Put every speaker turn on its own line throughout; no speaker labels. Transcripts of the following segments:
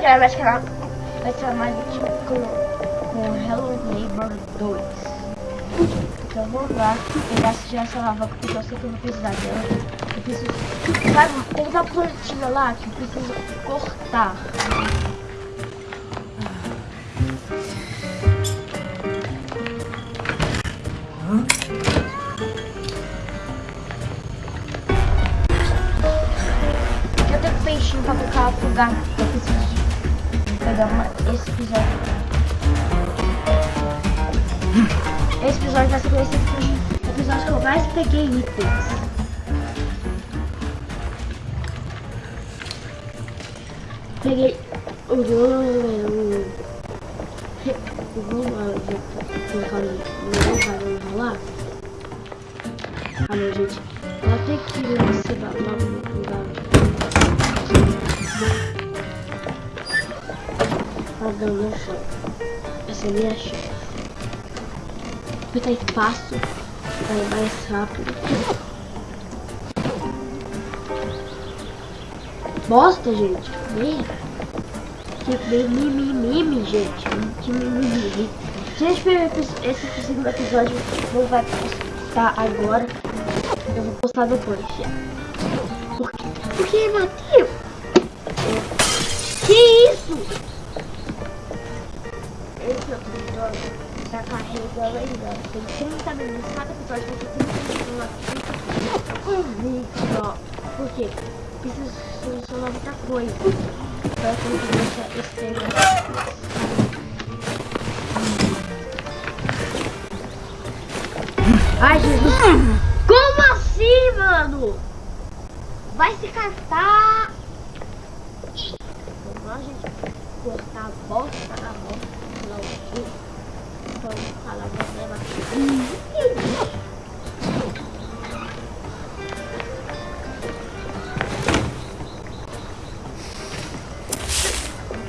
Oi galera, vai canal vai ser mais um com, Hello Neighbor 2 Então eu vou lá pegar já essa lava porque eu sei que eu vou precisar dela. Eu preciso, sabe, tem uma plantinha lá que eu preciso cortar. Já tenho peixinho pra colocar afogar Eu preciso pegar uma, esse episódio Esse episódio vai ser conhecido o episódio que eu mais peguei itens Peguei o Vamos colocar no lá. Ah não, gente. Ela tem que Não, não foi. Essa é minha chance. Apertar espaço. É mais rápido. Bosta, gente. Meia. Que mimimi, gente. Que mimimi. Gente, esse segundo episódio não vai postar agora. Eu vou postar depois. Por quê? Porque, Matheus? Que isso? Tá carregando ainda. Tem 30 minutos. Ter 30 minutos. Muita coisa. Ai, Jesus. Como assim, mano? Vai se catar. Vamos lá, gente. Cortar a bosta na. Não,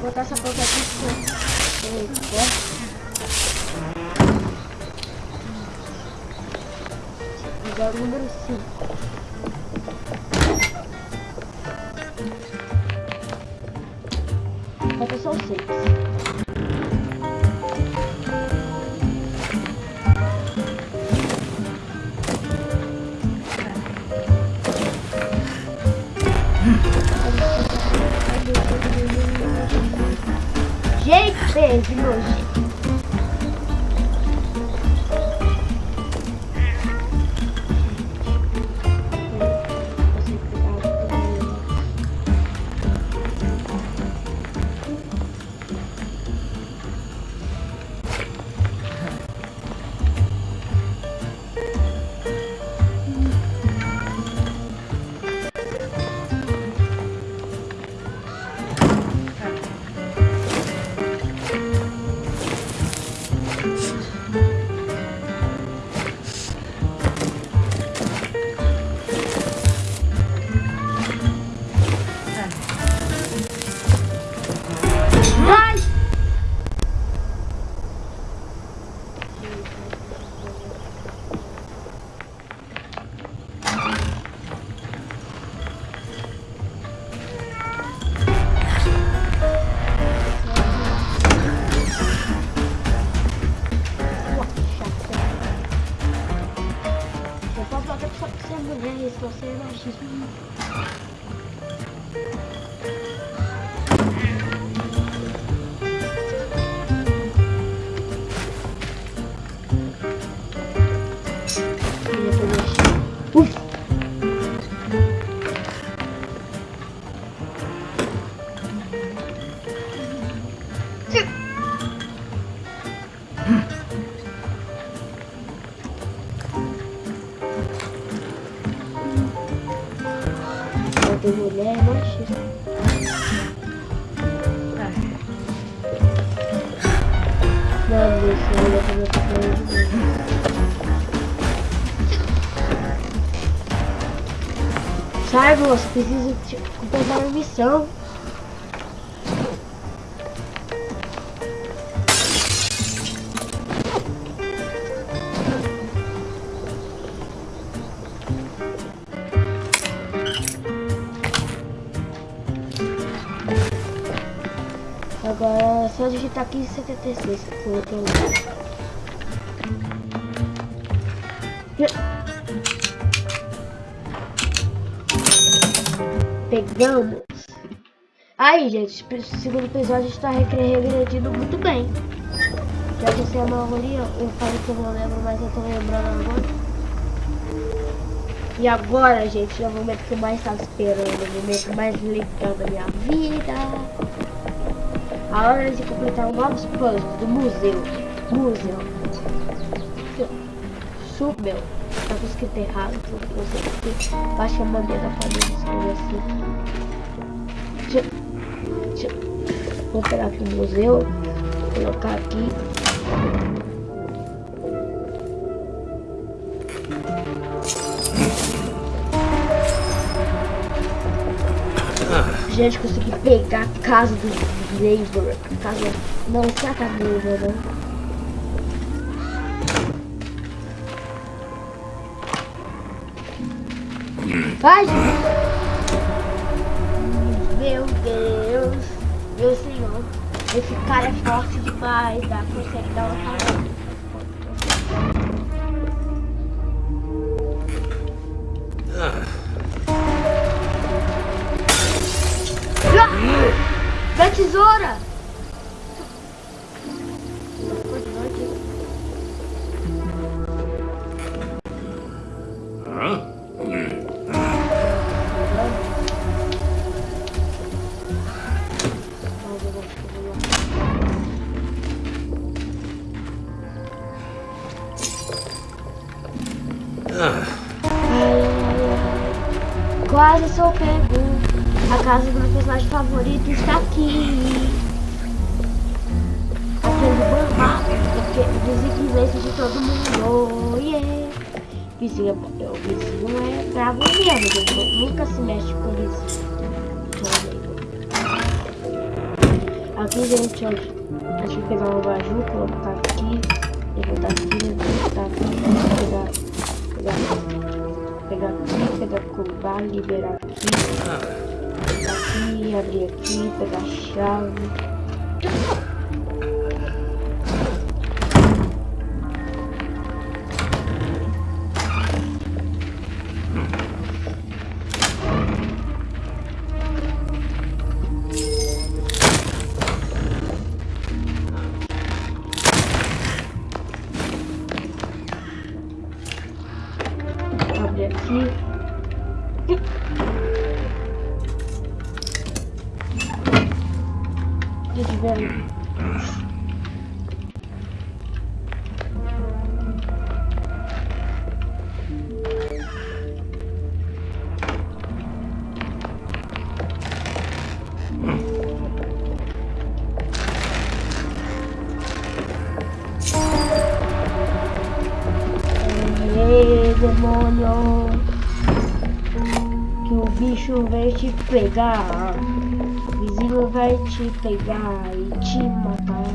botar essa boca aqui. Agora o número 5. Tem preciso completar a missão. Agora é só digitar 1576 que foi outro lugar. Pegamos. Aí, gente, segundo episódio está regredindo muito bem. Já que é a maioria, eu falei que eu não lembro, mas eu tô lembrando agora. E agora, gente, é o momento que eu mais estava esperando, o momento mais legal da minha vida. A hora de completar novos puzzles do museu. Museu. Submeu. Tá escrito errado, porque não sei porque. Baixa a bandeira da família escrever assim. Vou pegar aqui o museu. Colocar aqui. Gente, consegui pegar a casa do neighbor. Casa. Não, não é a casa do não. Vai, Meu Esse cara é forte demais. Dá, consegue dar uma parada. Da tesoura! Quase sou pego. A casa do meu personagem favorito está aqui. Aquele bambá. Dos inglês de todo mundo. Yeah. Vizinho, o vizinho é bravo mesmo. Ele nunca se mexe com isso. Aqui, gente, ó. Deixa eu pegar um baju, colocar aqui. Levantar aqui, levantar aqui. Pegar, pegar, aqui, pegar cobar, liberar aqui aqui, abrir aqui, pegar a chave. Abre te pegar vizinho vai te pegar e te matar.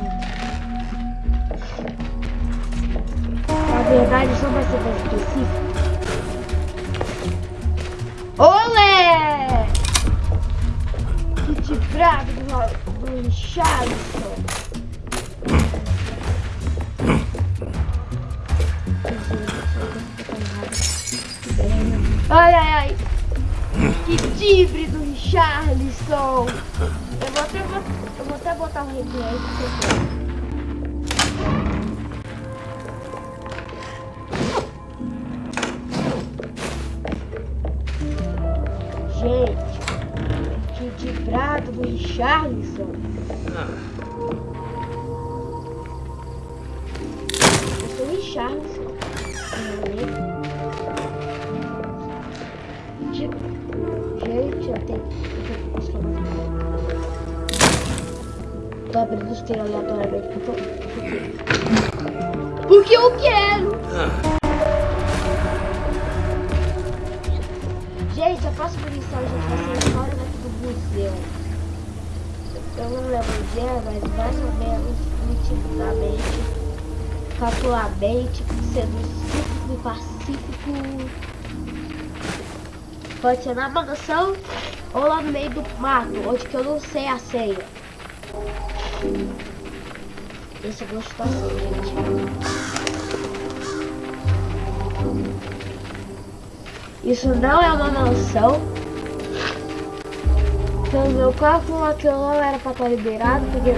Na verdade, só vai ser mais específico. Olé! Te praga do, do Richardson. Ai, ai, ai. Que tibre do Richarlison. Eu vou até, eu vou até botar o replay pra você Gente, que prato do Richarlison. Eu abrindo os tiros aleatoriamente porque, porque eu quero. Gente, a próxima missão a gente vai ser fora daqui do museu. Eu não lembro o dia, mas mais ou menos, nitidamente, calculamente, sendo simples e pacífico. Pode ser na mansão ou lá no meio do mato, onde que eu não sei a senha. Esse é gostoso, gente. Isso não é uma mansão. Então meu cálculo aqui não era pra estar liberado, porque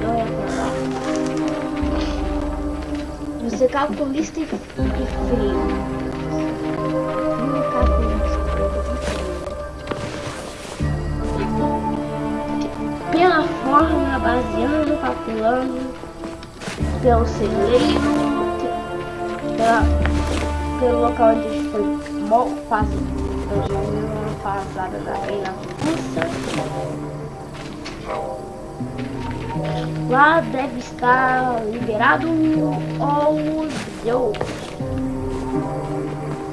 não era pra lá. Você calculista e, frio. Calculista. Pela forma, baseando, calculando, pelo celeiro, pela, pelo local onde a gente mó fácil. Então, passada da reina russa. Lá deve estar liberado os eu.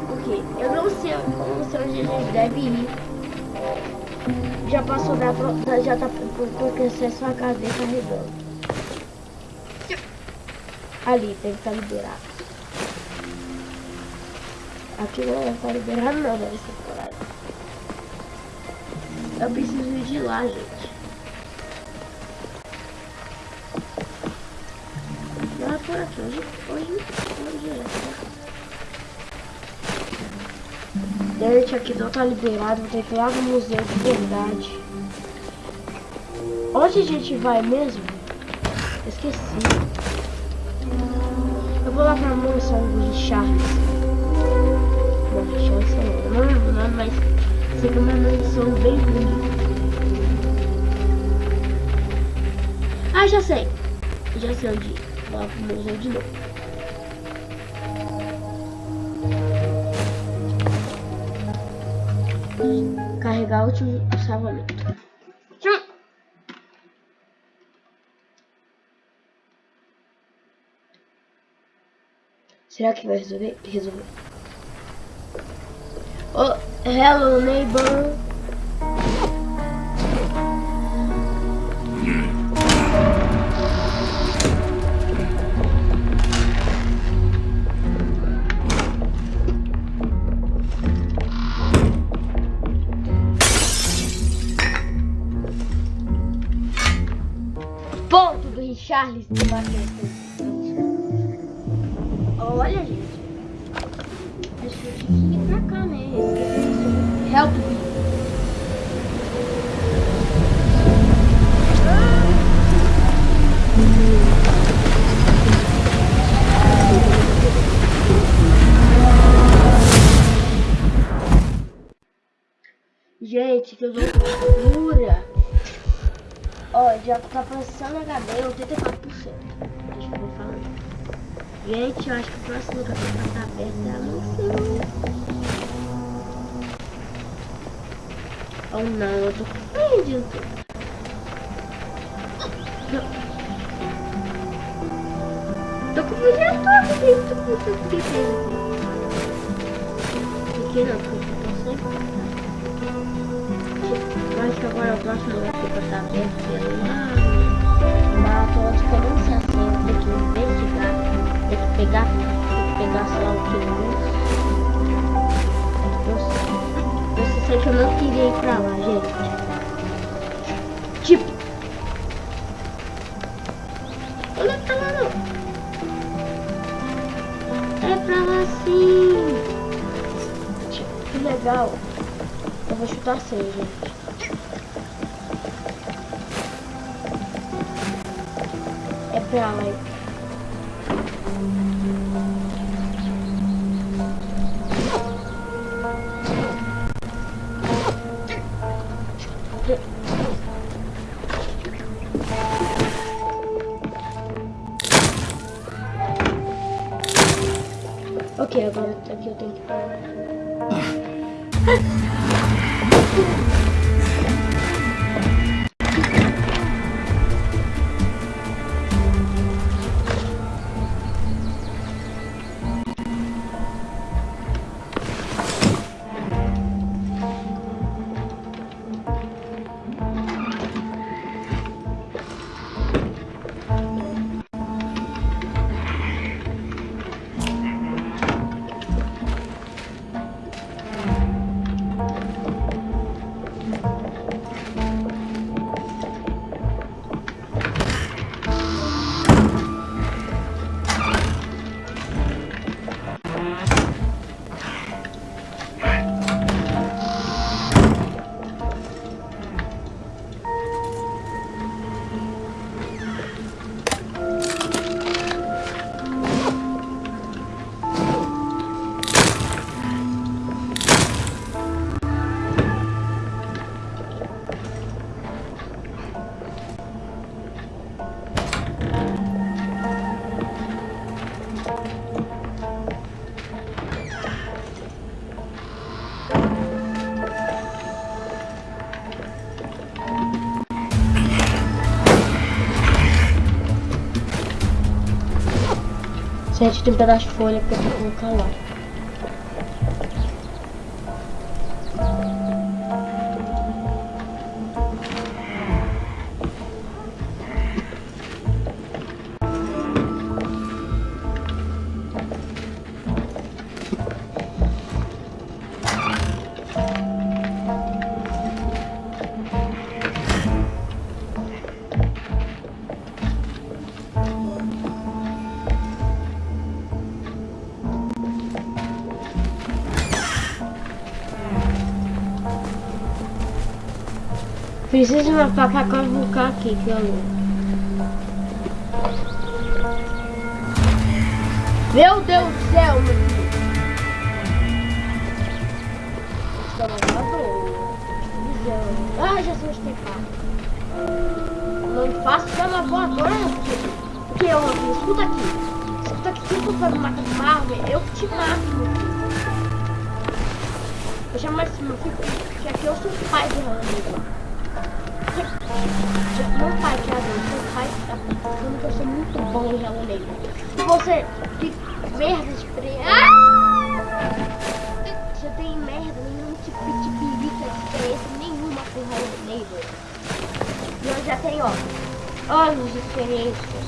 Porque eu não sei, eu não sei onde eles devem ir. Já passou da já tá é só a casa dele carregando. Ali, deve estar liberado. Aqui não deve estar liberado não, por aí. Eu preciso ir de lá, gente. Não é por aqui, hoje, hoje, hoje é. Gente, aqui não tá liberado, vou ter que ir lá no museu de verdade. Onde a gente vai mesmo? Esqueci. Eu vou lá pra mansão do Charles. Não, Charles não, não lembro o nome, mas sei que é uma mansão bem bonita. Ah, já sei. Já sei onde ir. Vou lá pro museu de novo. Carregar o último salvamento. Será que vai resolver? Resolver. Oh, hello neighbor. De Manchester. Olha, gente. Acho que eu tinha que ir pra cá, né? Help me. Gente, que loucura! Ó, já tá passando HD 84%. Deixa eu. Gente, eu acho que o próximo que tá aberto é a mansão. Oh não, eu tô perdido. Tô com o dia todo, gente. Tô com o dia todo. Aqui não, porque eu tô sempre. Eu acho que agora próximo que é que que. Tem que tem que o que, né? Eu, eu sei que eu não queria ir pra lá, gente. Tipo. Olha pra lá não. É pra lá sim. Tipo, que legal. Eu vou chutar sem, gente. É pra lá. Ok, agora aqui eu tenho que parar. Gente, tem um pedaço de folha que eu colocar lá. Preciso marcar pra cavucar aqui, que eu Meu Deus do céu, meu filho. Ah, Jesus, tem carro. Não faço cama voadora, porque eu escuta aqui. Escuta aqui, se tu for me matar árvore, eu te mato, meu filho. Eu chamo assim, meu filho, que aqui eu sou pai de Ramiro. Meu pai criador, meu pai tá falando que eu sou muito bom em Hello Neighbor. E você tem merda de pre... Ah! Você tem merda, nenhum tipo de perica de experiência nenhuma com Hello Neighbor. E eu já tenho, ó, anos de experiência.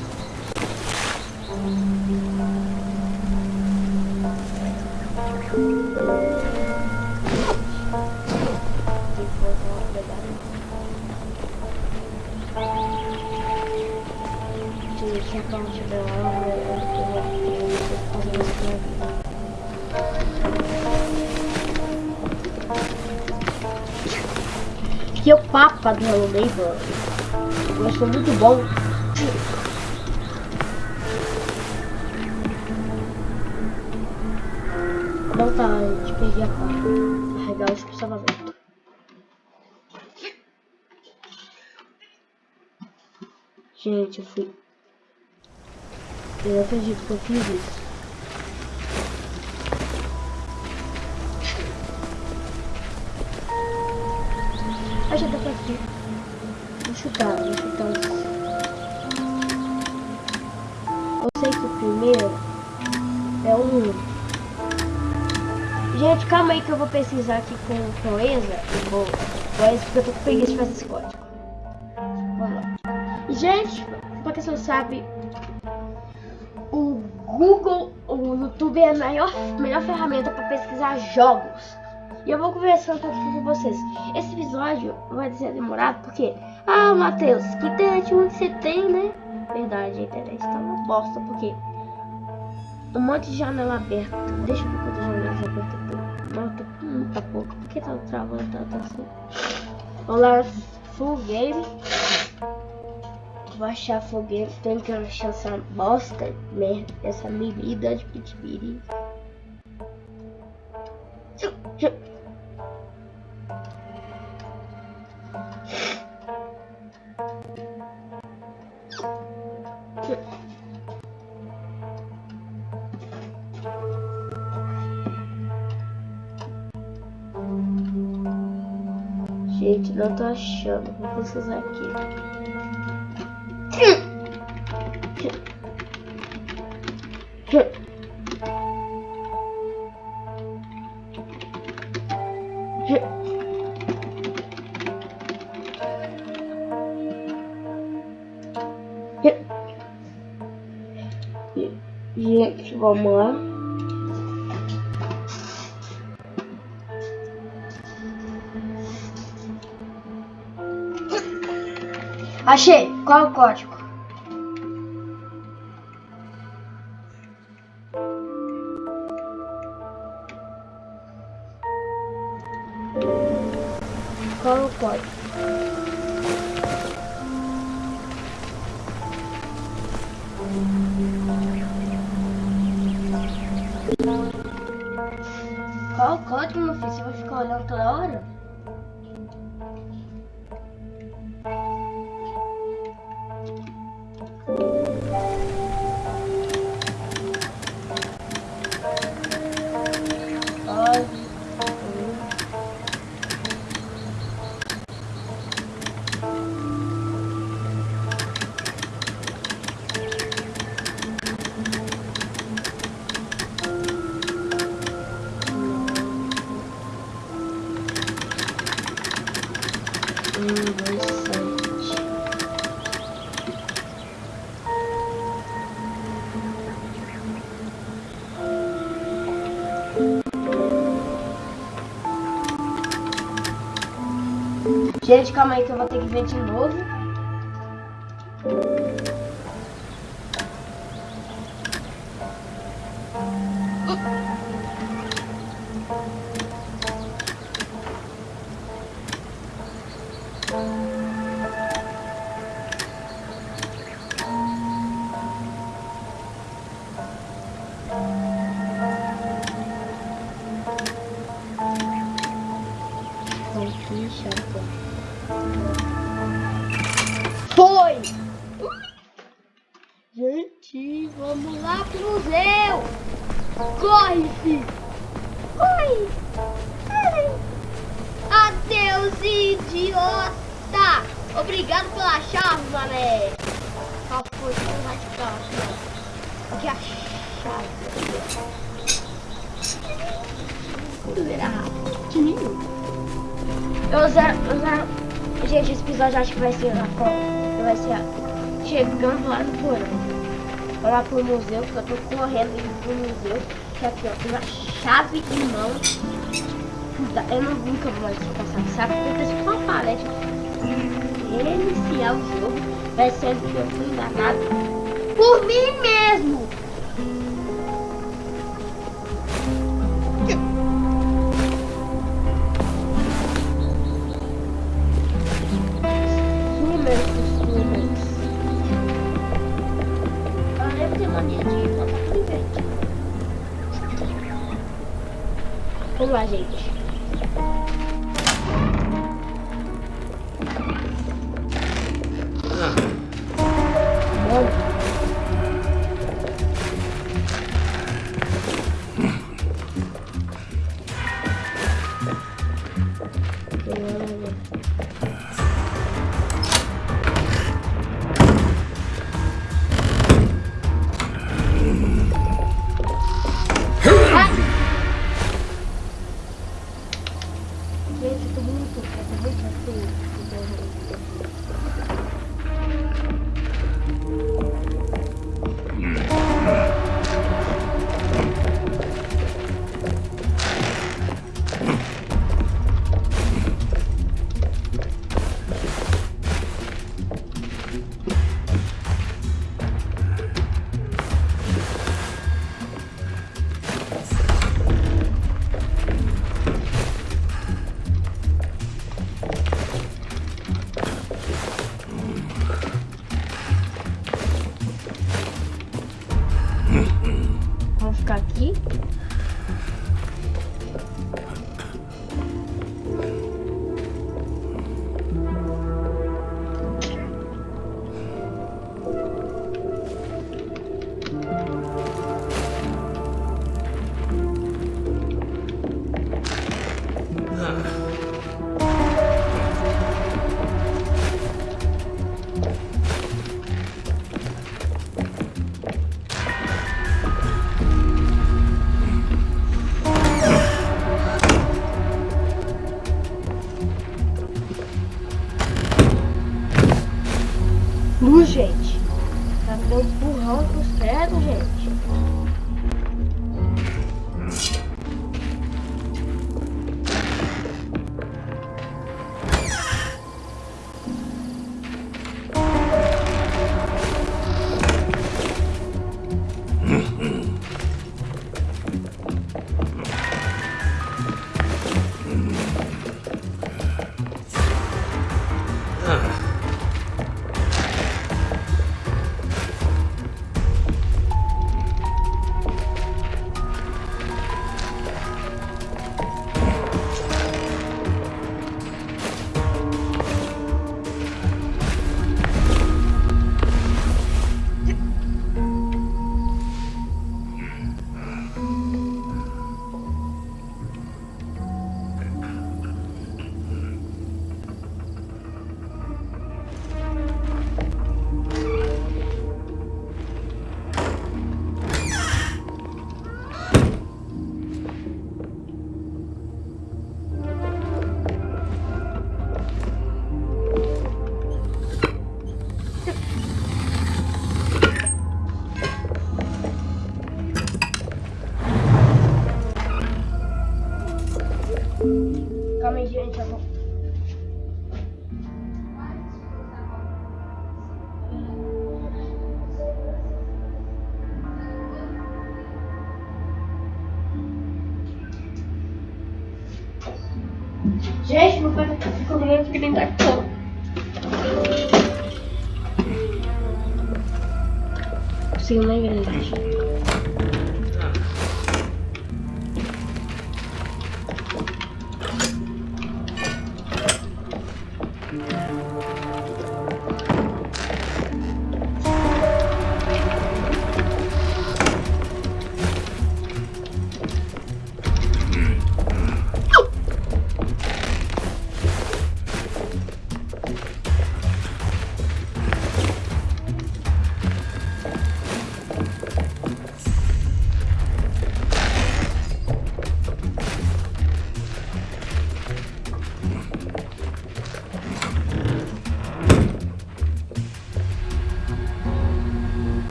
Que é o papa do Hello Neighbor. Eu sou muito bom. Não tá, a gente perdi a pá. Carregar o expulsamento. Gente, eu fui eu acredito que eu fiz isso. Ah, já dá pra aqui. Vou chutar, vou chutar Eu sei que o primeiro é um. Gente, calma aí que eu vou pesquisar aqui com proeza. Eu vou. Proeza, porque eu tô com preguiça de fazer esse código. Vamos lá. Gente, pra quem não sabe, Google, o YouTube é a maior, melhor ferramenta para pesquisar jogos. E eu vou conversando pouquinho com vocês. Esse episódio vai ser demorado porque... Ah, Matheus, que internet ruim você tem, né? Verdade, a internet tá uma bosta porque... Um monte de janela aberta. Deixa eu ver quantas janelas abertas Não, tem muita pouco. Por que tá travando tanto assim? Vamos lá, full game vou achar foguete, tenho que achar essa bosta, merda, essa bebida de pitibiri. Gente, não tô achando. Vou precisar aqui. Lá. Achei. Qual o código? Qual o código? Qual o código, meu filho? Você vai ficar olhando toda hora? Gente, calma aí que eu vou ter que ver de novo. Que a chave. Tudo era lindo. Eu usar, usar. Gente, esse episódio acho que vai ser na forma. Vai ser chegando lá no porão. Lá pro museu, porque eu tô correndo indo pro museu. Que aqui, ó, tem uma chave em mão. Eu não, nunca vou mais passar, sabe? Porque se for uma palete iniciar o jogo, vai ser que eu fui enganado por mim mesmo. Vamos lá, gente. Ah. जाएगी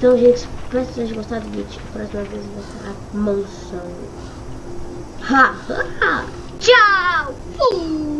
Então, gente, espero que vocês gostaram do vídeo. A próxima vez vai ser a mansão. Ha, ha, ha. Tchau!